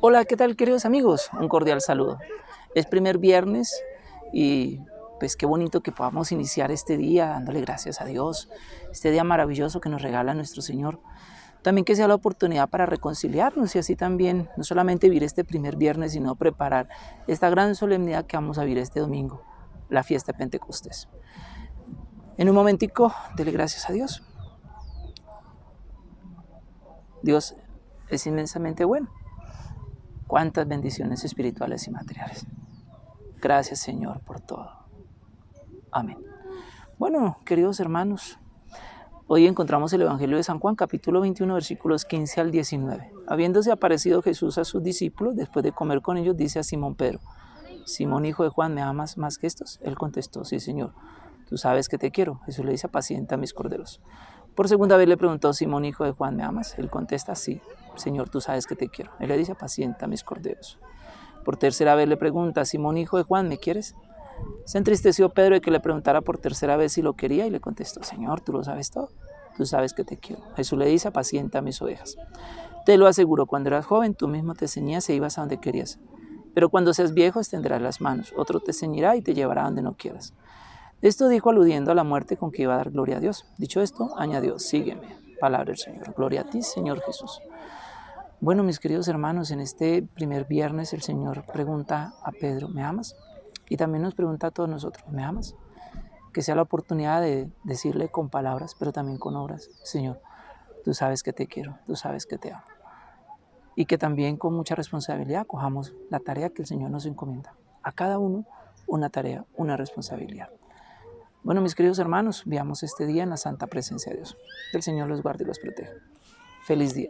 Hola, ¿qué tal queridos amigos? Un cordial saludo. Es primer viernes y pues qué bonito que podamos iniciar este día dándole gracias a Dios, este día maravilloso que nos regala nuestro Señor. También que sea la oportunidad para reconciliarnos y así también no solamente vivir este primer viernes, sino preparar esta gran solemnidad que vamos a vivir este domingo, la fiesta de Pentecostés. En un momentico, dele gracias a Dios. Dios es inmensamente bueno cuántas bendiciones espirituales y materiales. Gracias Señor por todo. Amén. Bueno, queridos hermanos, hoy encontramos el Evangelio de San Juan, capítulo 21, versículos 15 al 19. Habiéndose aparecido Jesús a sus discípulos, después de comer con ellos, dice a Simón Pedro, Simón, hijo de Juan, ¿me amas más que estos? Él contestó, sí, Señor, tú sabes que te quiero. Jesús le dice, apacienta mis corderos. Por segunda vez le preguntó, Simón, hijo de Juan, ¿me amas? Él contesta, sí, Señor, tú sabes que te quiero. Él le dice, apacienta mis corderos. Por tercera vez le pregunta, Simón, hijo de Juan, ¿me quieres? Se entristeció Pedro de que le preguntara por tercera vez si lo quería y le contestó, Señor, tú lo sabes todo, tú sabes que te quiero. Jesús le dice, apacienta mis ovejas. Te lo aseguro, cuando eras joven tú mismo te ceñías e ibas a donde querías. Pero cuando seas viejo extenderás las manos, otro te ceñirá y te llevará donde no quieras. Esto dijo aludiendo a la muerte con que iba a dar gloria a Dios. Dicho esto, añadió, sígueme. Palabra del Señor. Gloria a ti, Señor Jesús. Bueno, mis queridos hermanos, en este primer viernes el Señor pregunta a Pedro, ¿me amas? Y también nos pregunta a todos nosotros, ¿me amas? Que sea la oportunidad de decirle con palabras, pero también con obras, Señor, tú sabes que te quiero, tú sabes que te amo. Y que también con mucha responsabilidad cojamos la tarea que el Señor nos encomienda. A cada uno una tarea, una responsabilidad. Bueno, mis queridos hermanos, veamos este día en la santa presencia de Dios. Que el Señor los guarde y los proteja. Feliz día.